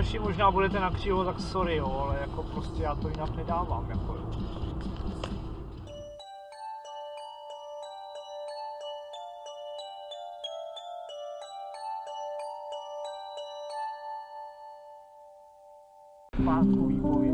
Hoši, možná budete na křivo, tak sorry, jo, ale jako prostě já to jinak nedávám, jako jo. Pátku výpověď.